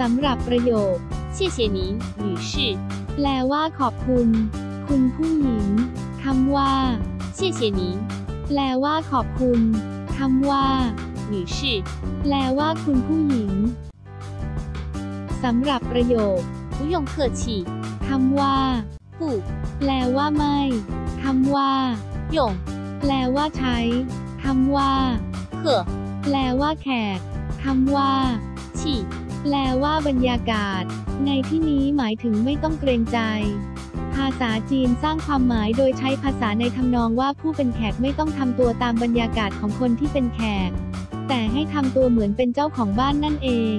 สำหรับประโยค 谢谢您，女士。 แปลว่าขอบคุณ คุณผู้หญิง คำว่า 谢谢您， แปลว่าขอบคุณ คำว่า 女士。 แปลว่าคุณผู้หญิง สำหรับประโยค 不用客气， คำว่า 不 แปลว่าไม่ คำว่า 用 แปลว่าใช้ คำว่า 客 แปลว่าแขก คำว่า 气 แปลว่าบรรยากาศ ในที่นี้หมายถึงไม่ต้องเกรงใจ ภาษาจีนสร้างความหมายโดยใช้ภาษาในทำนองว่าผู้เป็นแขกไม่ต้องทำตัวตามบรรยากาศของคนที่เป็นแขก แต่ให้ทำตัวเหมือนเป็นเจ้าของบ้านนั่นเอง